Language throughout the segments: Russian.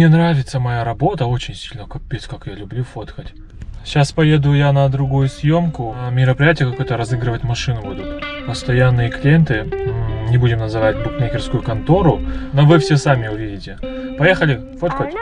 Мне нравится моя работа очень сильно, капец, как я люблю фоткать. Сейчас поеду я на другую съемку. Мероприятие какое-то разыгрывать машину будут. Постоянные клиенты, не будем называть букмекерскую контору, но вы все сами увидите. Поехали фоткать.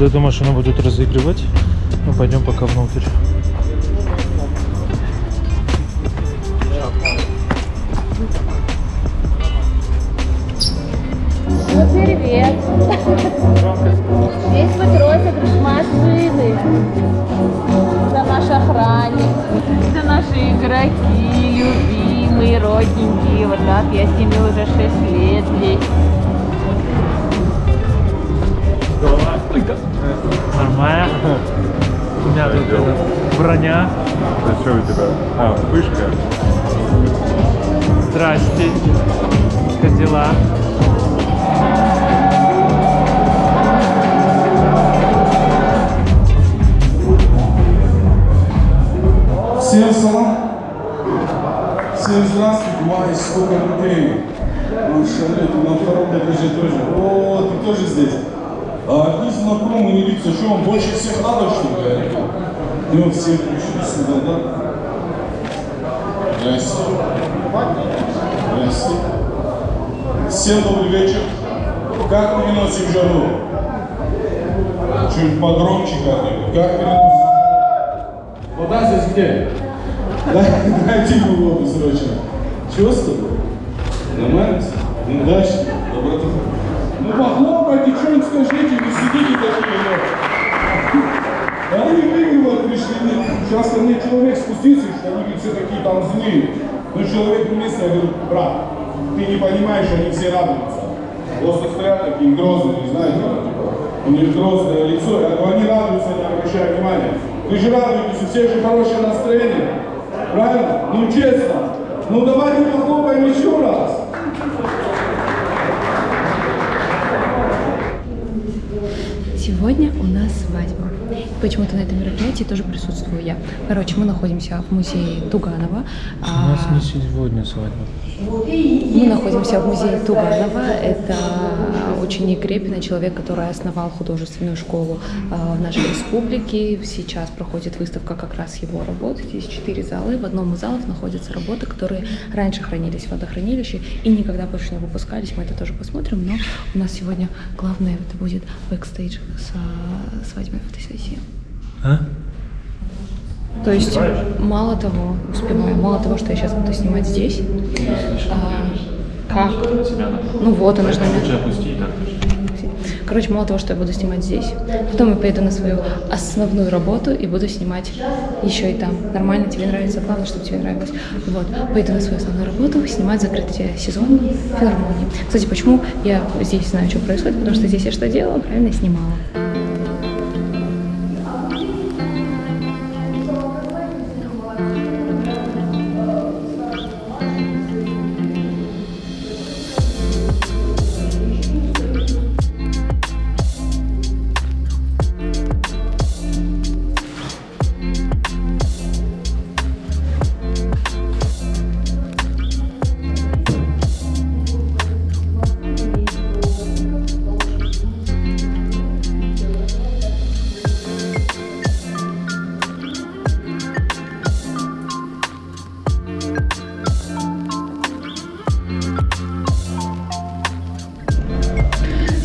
Вот эту машину будут разыгрывать. Ну, пойдем пока внутрь. Привет! Здесь будет розыгрыш машины. Это наш охранник. Это наши игроки, любимые, родненькие. Вот так, я с ними броня. А что у тебя? А, вспышка. Здрасте. Как дела? Всем салам. Всем здравствуйте. Май, сколько людей. Машалlah, ты на втором этаже тоже. О, ты тоже здесь. А, одни знакомые лица. Что, вам больше всех надо, что ли? Ну, все пришли сюда, да? Здрасте. Здрасте. Всем добрый вечер. Как переносим жару? Чуть погромче как-нибудь. Как переносим? Вода здесь где? Дай, дайте ему воду срочно. Тобой? Нормально? Ну, удачи, доброты. Ну, похлопайте, что-нибудь скажите, не сидите такие, ну. Они выигрывают пришли. Сейчас ко мне человек спустился, что они все такие там злые. Ну, человек вместе, я говорю, брат, ты не понимаешь, они все радуются. Просто стоят такие грозные, знаете, типа, у них грозное лицо, я говорю, они радуются, не обращая внимания. Вы же радуетесь, у всех же хорошее настроение. Правильно? Ну честно. Ну давайте похлопаем еще раз. Сегодня у нас свадьба. Почему-то на этом мероприятии тоже присутствую я. Короче, мы находимся в музее Туганова. У нас не сегодня свадьба. Мы находимся в музее Туганова. Это ученик Репина, человек, который основал художественную школу а, в нашей республике. Сейчас проходит выставка как раз его работ. Здесь четыре зала. В одном из залов находятся работы, которые раньше хранились в водохранилище и никогда больше не выпускались. Мы это тоже посмотрим. Но у нас сегодня главное это будет бэкстейдж с а, свадебной фотосессии. А? То есть, мало того, успеваю, мало того, что я сейчас буду снимать здесь. а, как? Ну вот, она же на меня. Короче, мало того, что я буду снимать здесь, потом я поеду на свою основную работу и буду снимать еще и там. Нормально, тебе нравится, главное, чтобы тебе нравилось. Вот, поеду на свою основную работу, снимать закрытие сезона филармонии. Кстати, почему я здесь знаю, что происходит, потому что здесь я что делала? Правильно снимала.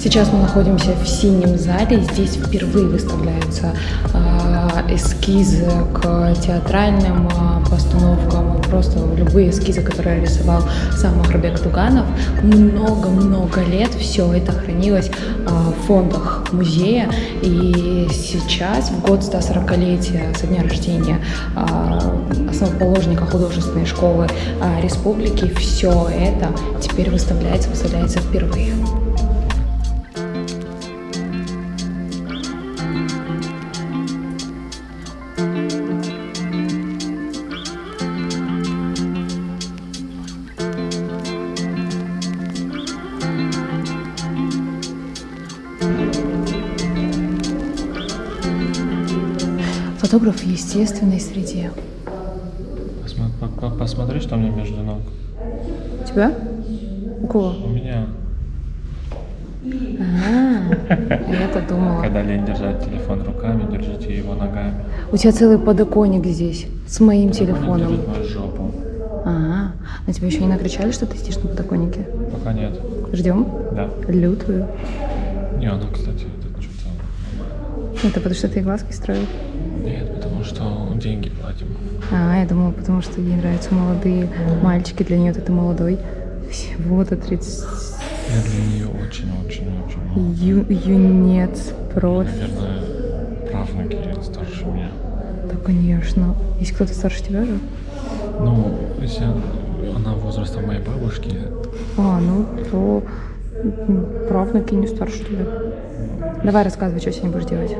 Сейчас мы находимся в синем зале. Здесь впервые выставляются а, эскизы к театральным а, постановкам, просто любые эскизы, которые рисовал сам Махрабек Туганов. Много-много лет все это хранилось а, в фондах музея. И сейчас, в год 140-летия со дня рождения основоположника художественной школы республики, все это теперь выставляется, выставляется впервые. Фотограф в естественной среде. Посмотри, что мне между ног. У тебя? У кого? У меня, А, я-то думала. когда лень держать телефон руками, держите его ногами. У тебя целый подоконник здесь с моим Телефон телефоном. держит мою жопу. А, на тебя еще не накричали, что ты сидишь на подоконнике? Пока нет. Ждем Да. лютую. Не, она, кстати, это что-то... Это потому что ты глазки строил? Нет, потому что деньги платим. А, я думала, потому что ей нравятся молодые мальчики, для нее ты молодой. Всего-то 30... Я для нее очень-очень-очень... Ю, юнец, профи. Наверное, правнуки старше меня. Да, конечно. Есть кто-то старше тебя же? Ну, если она возраста моей бабушки, А, ну, то правнуки не старше тебя. Давай рассказывай, что сегодня будешь делать.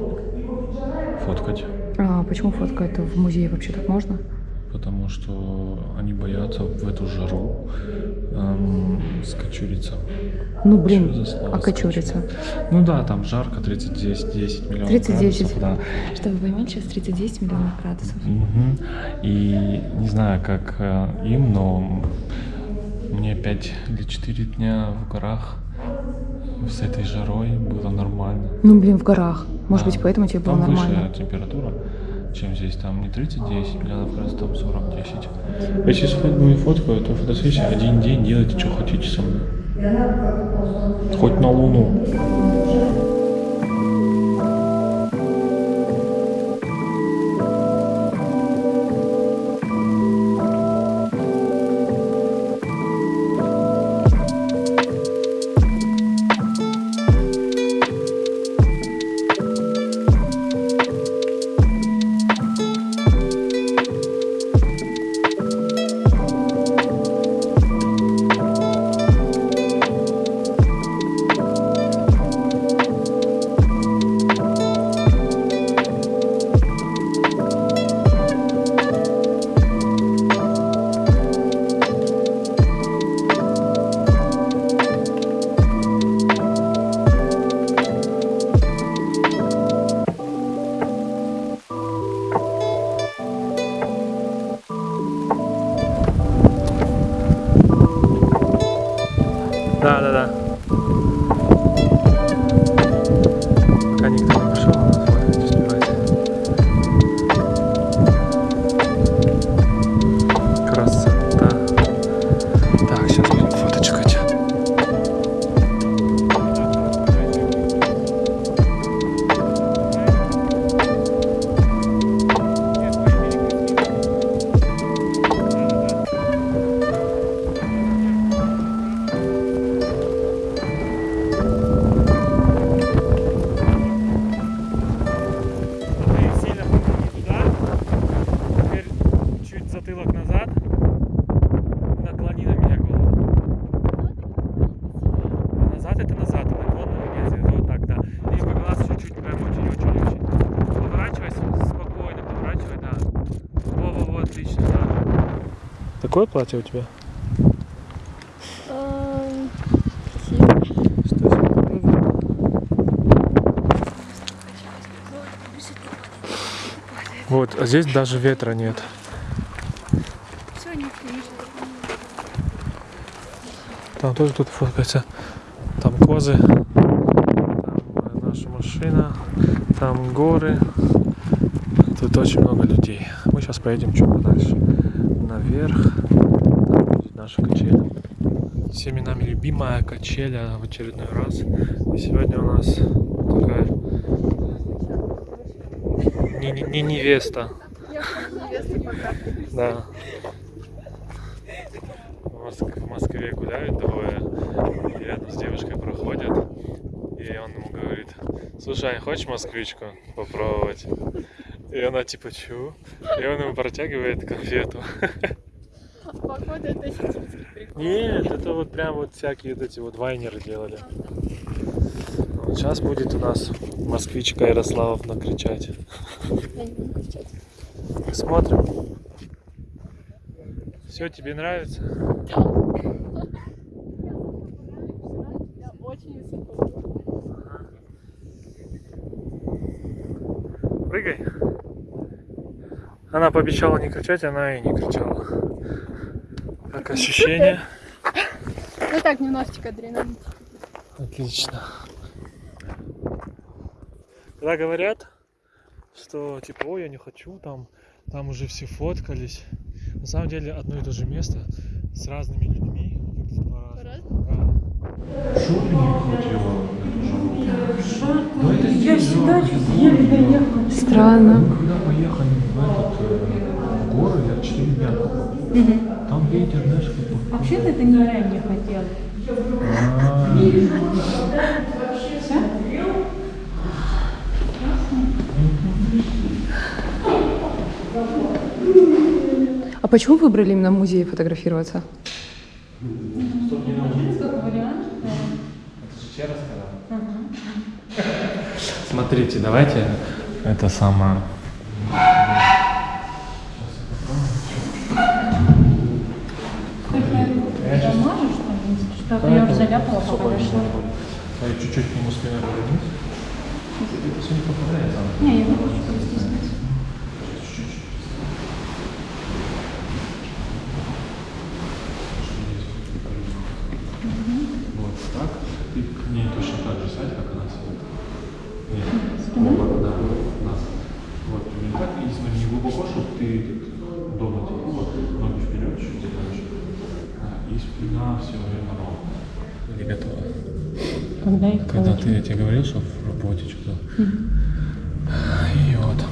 фоткать. А, почему фотка это в музее вообще так можно? Потому что они боятся в эту жару эм, скочуриться. Ну, блин, а кочуриться? Ну да, там жарко, 30-10 10 миллионов 30-10. градусов, да. Чтобы вы поймали, сейчас 30 миллионов градусов. Мгм. И не знаю, как э, им, но мне 5 или 4 дня в горах с этой жарой было нормально. Ну, блин, в горах. Может Да. быть, поэтому тебе было Там нормально. выше температура, чем здесь. Там не 30-10 миллионов градусов, там 40-10. Если с мою фоткаю, то фотосессия один день, делайте, что хотите со мной. Хоть на Луну. Такое платье у тебя? Вот, а здесь даже ветра нет. Там тоже кто-то фоткается. Там козы, там наша машина, там горы. Тут очень много людей. Мы сейчас поедем чуть подальше наверх. Там будет наша качеля. всеми нами любимая качеля в очередной раз. И сегодня у нас такая не, не- не невеста. Да. В Моск- в Москве гуляют двое, и рядом с девушкой проходят, и он ему говорит, слушай, а хочешь москвичку попробовать? И она типа, чё? И он ему протягивает конфету. Походу, это сибирский прикол. Нет, это вот прям вот всякие вот эти вот вайнеры делали. Вот сейчас будет у нас москвичка Ярославовна кричать. Смотрим. Все, тебе нравится? Я очень высоко. Прыгай. Она пообещала не кричать, она и не кричала. Как ощущение? Ну так, немножечко адреналин. Отлично. Когда говорят, что типа, ой, я не хочу, там, там уже все фоткались. На самом деле одно и то же место с разными людьми выглядит по-разному. Да. Я всегда. Странно. Мы когда поехали в этот э, горы, я 4 дня. Там ветер, знаешь, как бы. Вообще-то это не я не хотела. А, А почему выбрали именно в музее фотографироваться? Смотрите, давайте это самое. Можешь там, что я уже заляпала, пока дошла. Я чуть-чуть к нему спиной повернусь. Это все не попадает. Не, я не хочу просто снять. Вот так. И к ней точно так же сядь, как она сидит. Нет. Вот, да, нас. Вот, примерно так. И смотри, не глубоко, чтобы ты тут дома типа, вот, ноги вперед, чуть дальше. А, спина все время ровно. Не готова. Когда их Когда ты, я тебе говорил, что в работе что-то. И вот.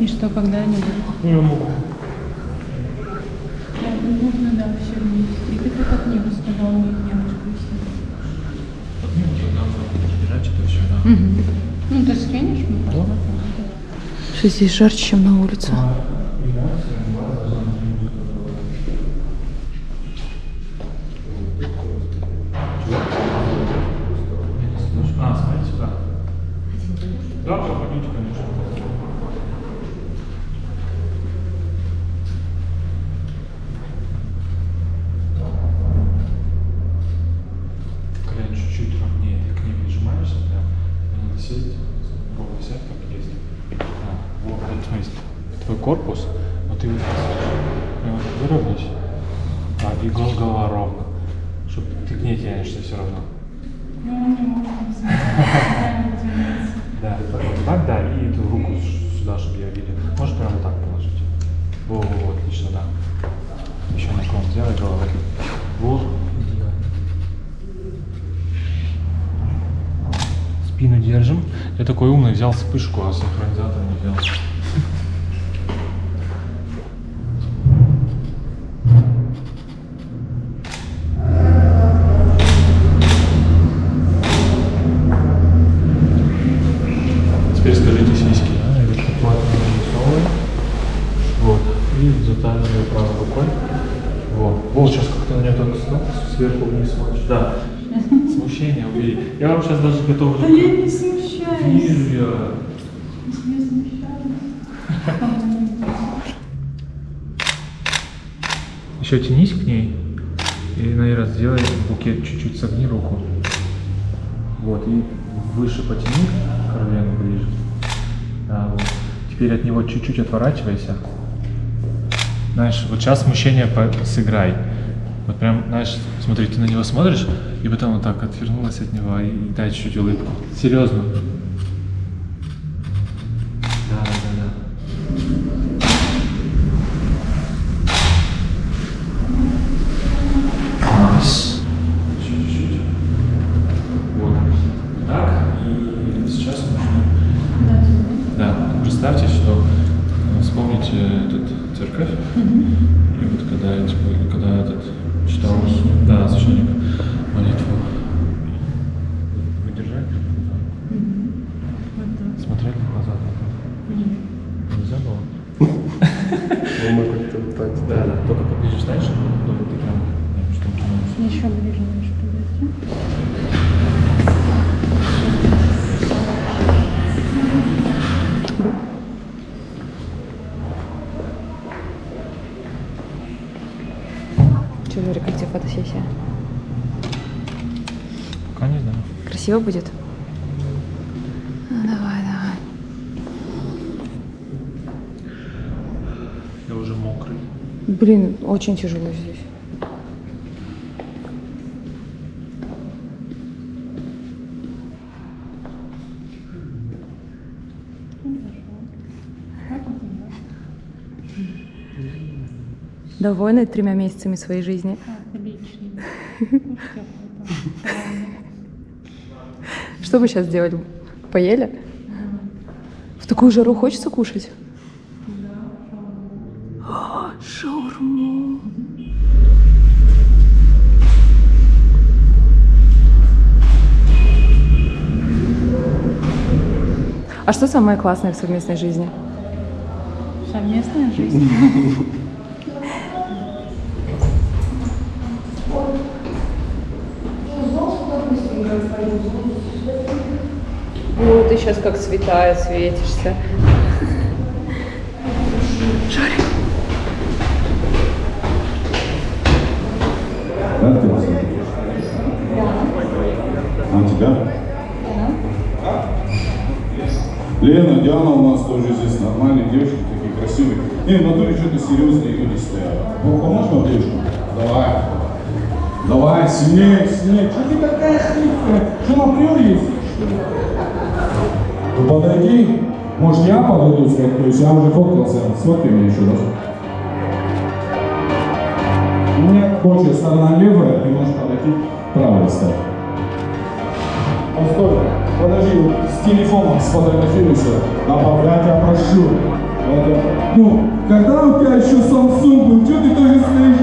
И что, когда они будут? Ну, я могу. Да, нужно, да, все вместе. И ты как от него сказал, у них девушка висит. Разбирать что-то еще, да. Ну, ты скинешь мне? Да. Что здесь жарче, чем на улице. А, Можешь прямо вот так положить. Во, во, во, отлично, да. Еще наклон сделай головой. Во, идеально. Спину держим. Я такой умный, взял вспышку, а синхронизатор не взял. Я вам сейчас даже готов... Да я не смущаюсь. Вижу я. Не смущаюсь. Еще тянись к ней. И, наверное, сделай букет чуть-чуть согни руку. Вот, и выше потяни колену ближе. Да, вот. Теперь от него чуть-чуть отворачивайся. Знаешь, вот сейчас смущение сыграй. Вот прям, знаешь, смотри, ты на него смотришь, и потом вот так отвернулась от него и дай чуть-чуть улыбку. Серьезно. Да, да, да. Класс. под- Да, да. Только поближе станешь, то ты прям ну, штуки можешь. Еще ближе можешь подойти. Че, Жорик, как тебе фотосессия? Пока не Красиво будет? Ну, давай, давай. Я уже мокрый. Блин, очень тяжело здесь. Довольны тремя месяцами своей жизни? Отлично. Кушать охота. Что вы сейчас делали? Поели? В такую жару хочется кушать? А, Шаурму. А что самое классное в совместной жизни? Совместная жизнь. сейчас как святая светишься. Да, ты А тебя? Лена, Диана у нас тоже здесь нормальные девушки, такие красивые. Не, в натуре что-то серьезные люди стоят. Ну, поможешь нам девушку? Давай. Давай, сильнее, сильнее. Что ты такая хрипкая? Что на приор есть? Ну подойди. Может я подойду сфоткаюсь? Я уже фоткался. Сфоткай меня еще раз. У меня больше сторона левая, ты можешь подойти правой стать. Постой, подожди, вот с телефоном сфотографируйся. А я прошу. Это, ну, когда у тебя еще Samsung был, что ты тоже стоишь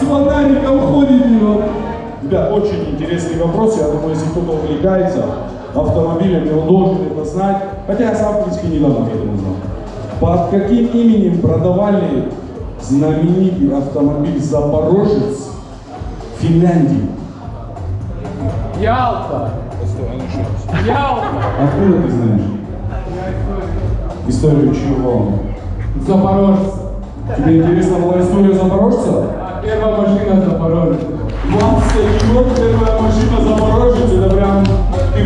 с фонариком ходите? Вот. Ребят, очень интересный вопрос. Я думаю, если кто-то увлекается автомобилями, он должен это знать. Хотя я сам, в принципе, недавно к этому знал. Под каким именем продавали знаменитый автомобиль «Запорожец» в Финляндии? Ялта! Ялта! Откуда ты знаешь? Историю чего? Запорожец. Тебе интересна была история запорожца? А Первая машина Запорожец. 20 год, первая машина запорожец, это прям Ты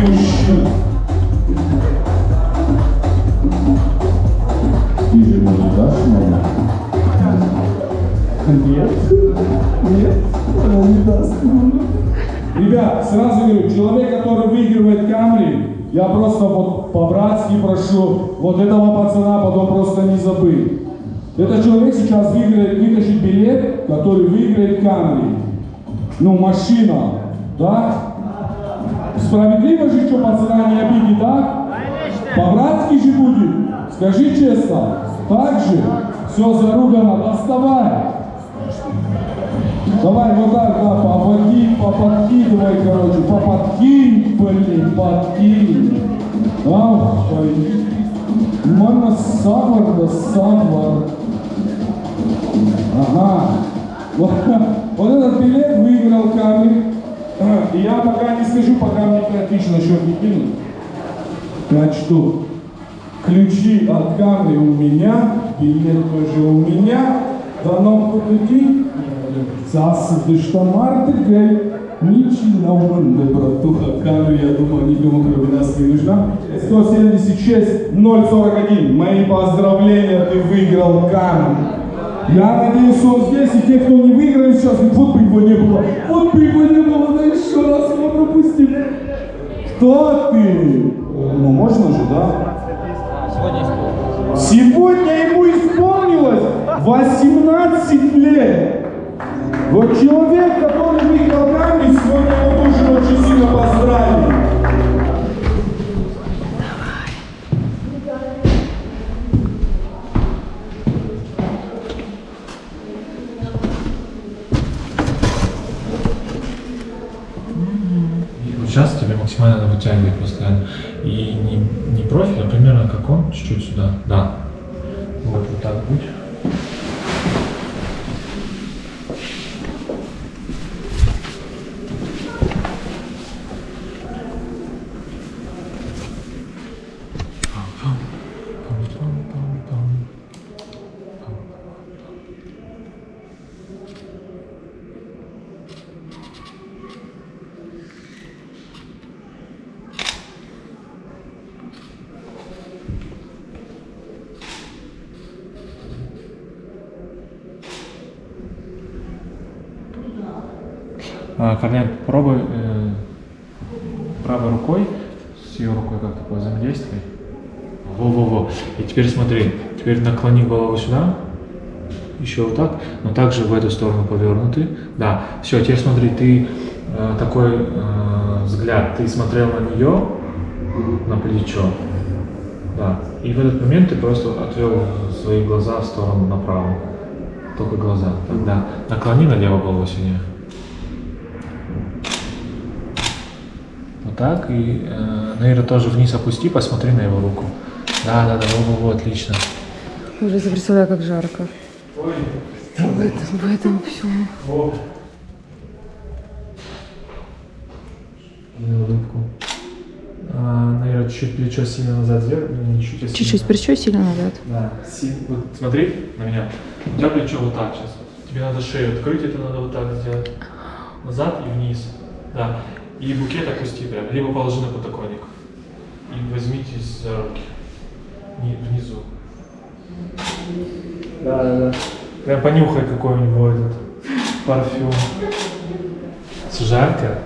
же мне не дашь маму? Нет. Нет, она не даст. Ребят, сразу говорю, человек, который выигрывает Камри, я просто вот по-братски прошу вот этого пацана потом просто не забыть. Этот человек сейчас выиграет, вытащит билет, который выиграет Камри. Ну, машина, да? Справедливо же, что пацана не обидит, да? По-братски же будет. Скажи честно. Так же? Все заругано, доставай. Давай вот так, да, попади, поподкидывай, короче, поподкинь, блин, подкинь. Ах, ой. Мана савар да савар. Ага. Вот, вот этот билет выиграл камень. И я пока не скажу, пока мне критично на не кинут. Пять штук. Ключи от камня у меня, билет тоже у меня. Дано подойти. Сас дыштамар гей. Ничего умный, братуха, камеру, я думаю, никому кроме нас не нужна. 176 041. Мои поздравления, ты выиграл камень. Я надеюсь, он здесь, и те, кто не выиграет сейчас, вот бы его не было, вот бы его не было, да еще раз его пропустим. Кто ты? Ну, можно же, да? Сегодня ему исполнилось 18 лет. Вот человек, который выиграл камень, сегодня его тоже очень сильно поздравить. Сейчас тебе максимально надо вытягивать постоянно. И не, не профиль, а примерно как он, чуть-чуть сюда. Да. Вот, вот так будь. А, Колян, попробуй э, правой рукой, с ее рукой как-то повзаимодействуй. Во-во-во. И теперь смотри, теперь наклони голову сюда, еще вот так, но также в эту сторону повернуты. Да, все, теперь смотри, ты э, такой э, взгляд, ты смотрел на нее, на плечо, да, и в этот момент ты просто отвел свои глаза в сторону направо, только глаза, тогда наклони налево голову сильнее. Вот так, и, э, наверное, тоже вниз опусти, посмотри на его руку. Да, да, да, во-во-во, отлично. Уже представляю, как жарко. В этом, в этом всем. На улыбку. А, наверное, чуть-чуть плечо сильно назад не чуть, а Чуть-чуть сильно. плечо сильно назад. Да, си- вот смотри на меня. У тебя плечо вот так сейчас. Тебе надо шею открыть, это надо вот так сделать. Назад и вниз. Да. И букет опусти прям, либо положи на подоконник. И возьмитесь за руки. Ни- Внизу. Да, да, да. Прям понюхай, какой у него этот парфюм. Жарко?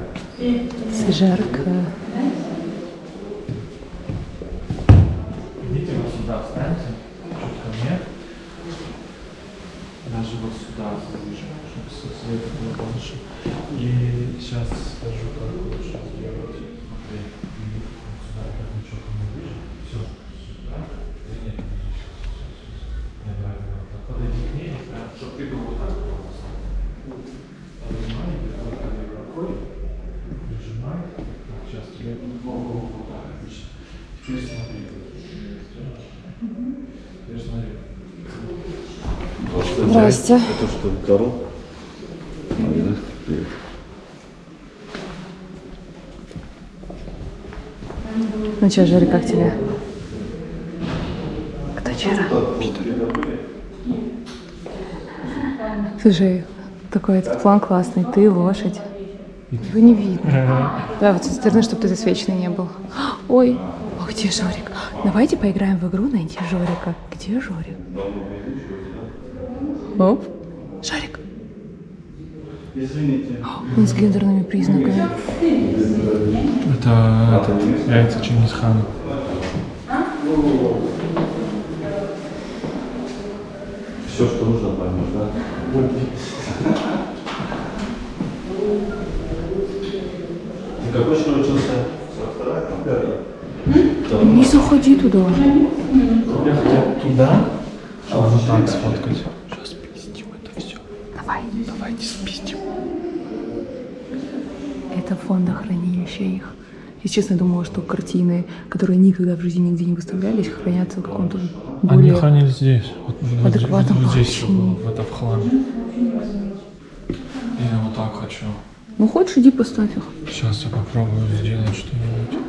Жарко. Идите вот сюда, встаньте, чуть ко мне. Даже вот сюда ближе, чтобы со- света было больше. И сейчас скажу, как лучше сделать. Смотри, и вот сюда, как ничего ко мне ближе. Все, сюда. Да нет, не ближе. Не, давай, давай, вот так. Подойди к ней, прям, чтобы ты был вот так просто. Поднимай, вот так левой рукой. Прижимай. Так, сейчас тебе голову вот так отлично. Теперь смотри. Теперь смотри. Здрасте. Это что, Карл? А, да? Привет. Ну что, Жарик, как тебе? Кто вчера? Слушай, такой этот план классный. Ты лошадь. Его не видно. Давай вот со стороны, чтобы ты засвеченный не был. Ой, а где Жорик? Давайте поиграем в игру найти Жорика. Где Жорик? Оп. Жорик. Он с гендерными признаками. Это яйца Чингисхана. Все, что нужно, поймешь, да? Ты какой еще учился? 42 там, пятый? Не заходи туда. Я хотел туда, чтобы вот так сфоткать. Сейчас спиздим это все. Давайте спиздим. Это фондохранилище их. Я честно думала, что картины, которые никогда в жизни нигде не выставлялись, хранятся в каком-то Они более... хранились здесь. Вот, адекватном вот здесь все было, в этом в хламе. Я вот так хочу. Ну хочешь, иди поставь их. Сейчас я попробую сделать что-нибудь.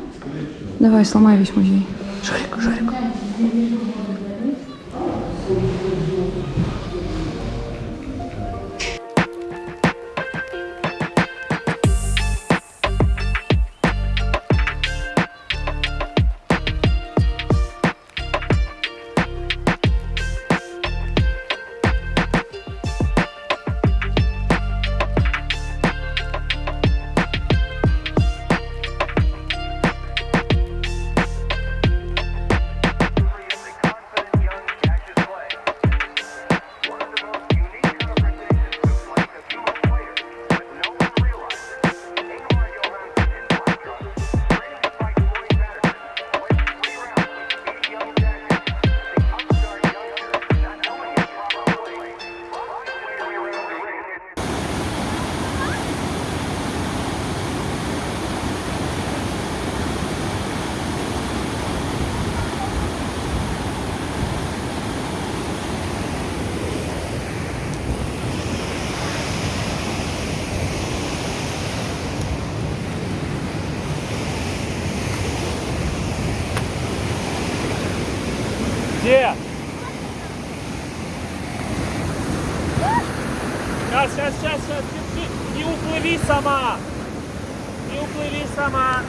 Давай, сломай весь музей. Жорик, Жорик. Сейчас, сейчас, сейчас, сейчас, не, не уплыви сама. Не уплыви сама.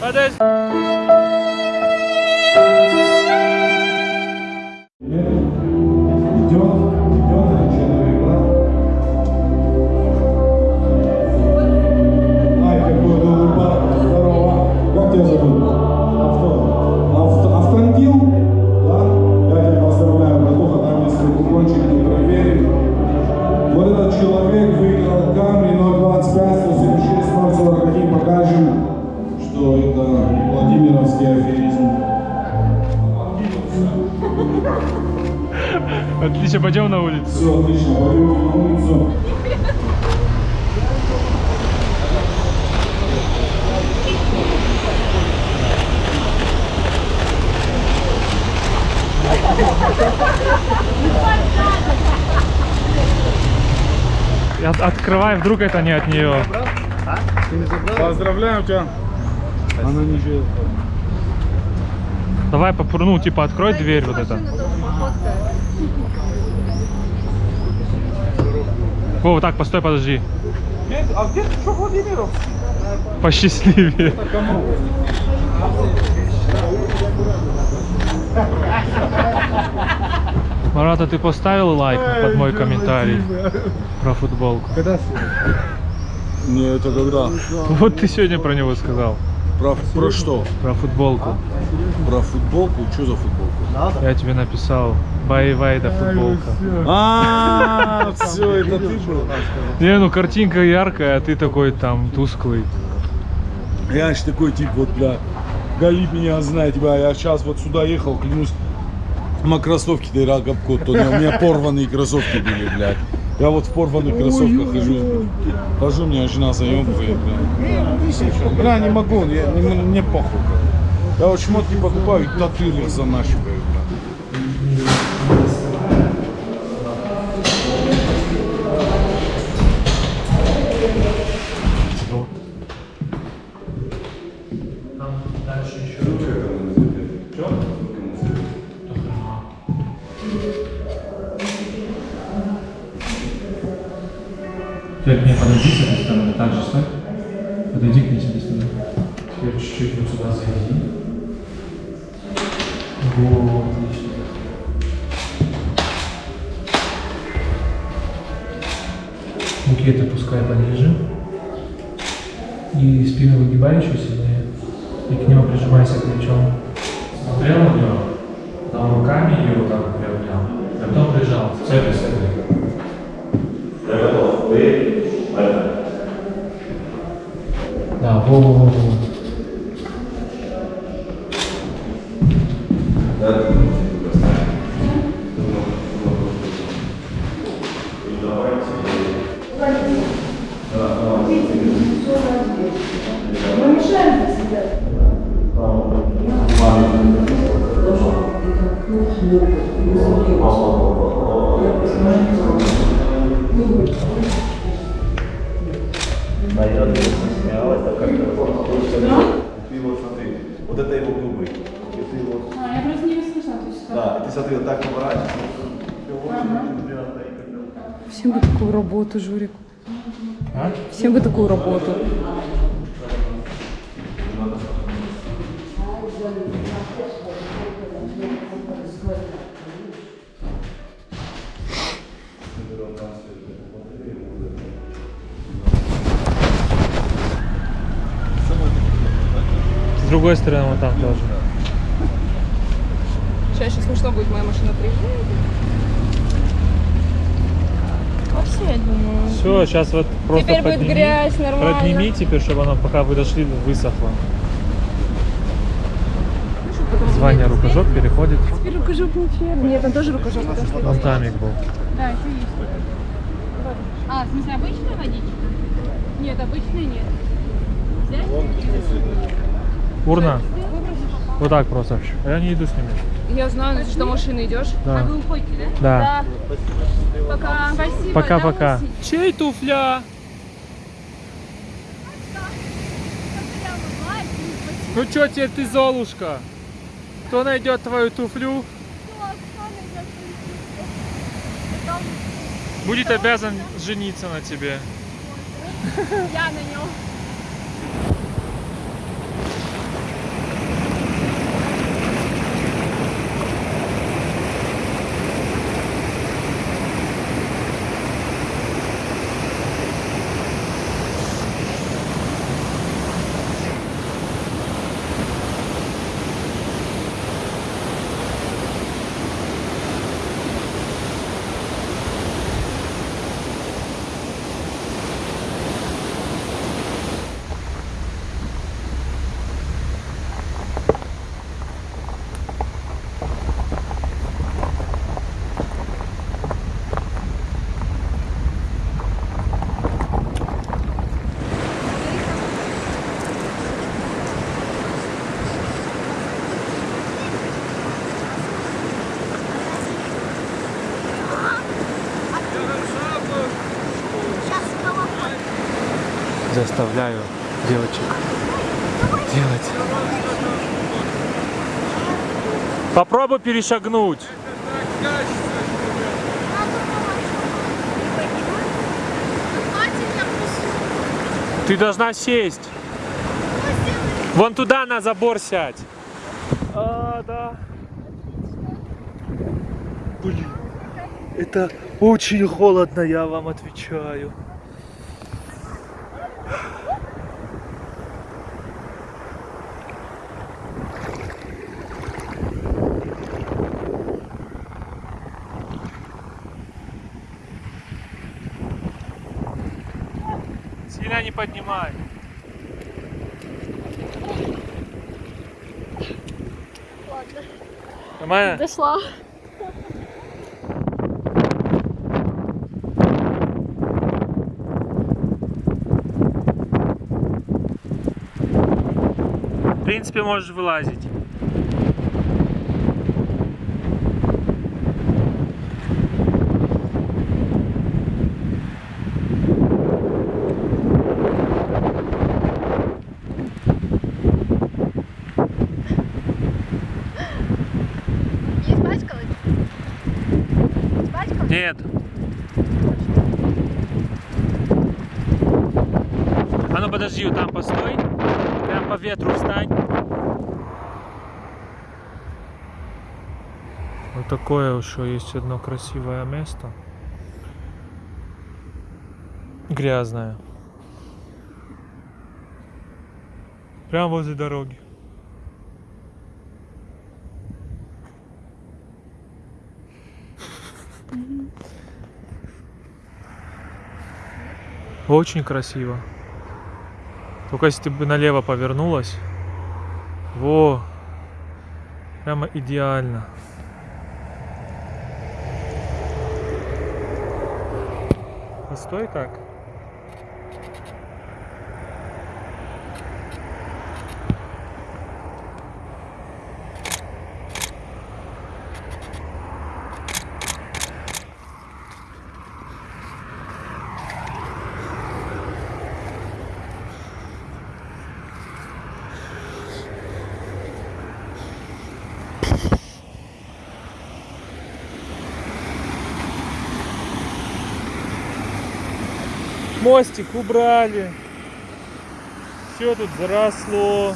Подожди. Отлично, пойдем на улицу. Все, отлично, пойдем на улицу. От- открывай, вдруг это не от нее. Поздравляем тебя. Она не живет. Давай попру, ну, типа, открой дверь вот это. Вова, так, постой, подожди. А где ты что, Владимиров? Посчастливее. Марата, ты поставил лайк под мой комментарий про футболку? Не, это когда? Вот ты сегодня про него сказал. Про, про что? Про футболку. Про футболку? Что за футболку? Я тебе написал. Бай да футболка. А, все, это ты был. Не, ну картинка яркая, а ты такой там тусклый. Я ж такой тип, вот, бля, Галип меня знает, бля, я сейчас вот сюда ехал, клянусь, на кроссовки ты рагобкот, то у меня порванные кроссовки были, блядь. Я вот в порванных кроссовках хожу, хожу, меня жена заебывает, бля. Бля, не могу, я, не- мне похуй. Я вот шмотки покупаю, и татуировки занашиваю, И работу, Журик. А? Всем бы такую работу. С другой стороны, вот там тоже. Сейчас смешно будет моя машина приезжает. Вообще, я думаю. Все, сейчас вот просто Теперь будет подними, грязь, нормально. Подними теперь, чтобы оно, пока вы дошли, высохло. Звание рукожоп переходит. Теперь рукожоп ничего. Нет, там тоже рукожоп. Вон тамик был. Да, еще есть. А, в смысле, обычная водичка? Нет, обычной нет. Взять? Урна. Вот так просто. Я не иду с ними. Я знаю, что машины идешь. Да. Вы уходите, да? Да. Пока. Спасибо. Пока-пока. Чей туфля? Ну чё теперь ты, Золушка? Кто найдет твою туфлю? Будет обязан жениться на тебе. Я на нем. Заставляю девочек делать. Попробуй перешагнуть. Ты должна сесть. Вон туда на забор сядь. А, да. Блин, это очень холодно, я вам отвечаю. Не поднимай. Нормально? Дошла. В принципе, можешь вылазить. Не испачкалась? Испачкалась? Нет. Вот там постой. Прям по ветру встань. Вот такое еще есть одно красивое место. Грязное. Прямо возле дороги. Очень красиво. Только если ты бы налево повернулась. Во. Прямо идеально. Постой так. Мостик убрали. Все тут заросло.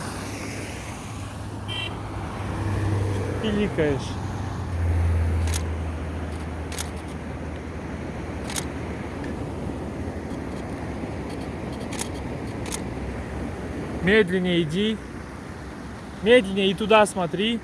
Пиликаешь. Медленнее иди. Медленнее и туда смотри.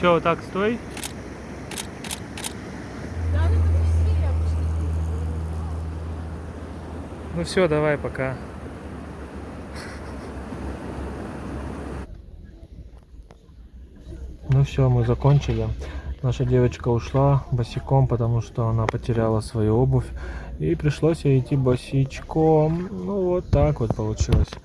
Все, так стой. Ну все, давай, пока. Ну все, мы закончили. Наша девочка ушла босиком, потому что она потеряла свою обувь. И пришлось ей идти босичком. Ну вот так вот получилось.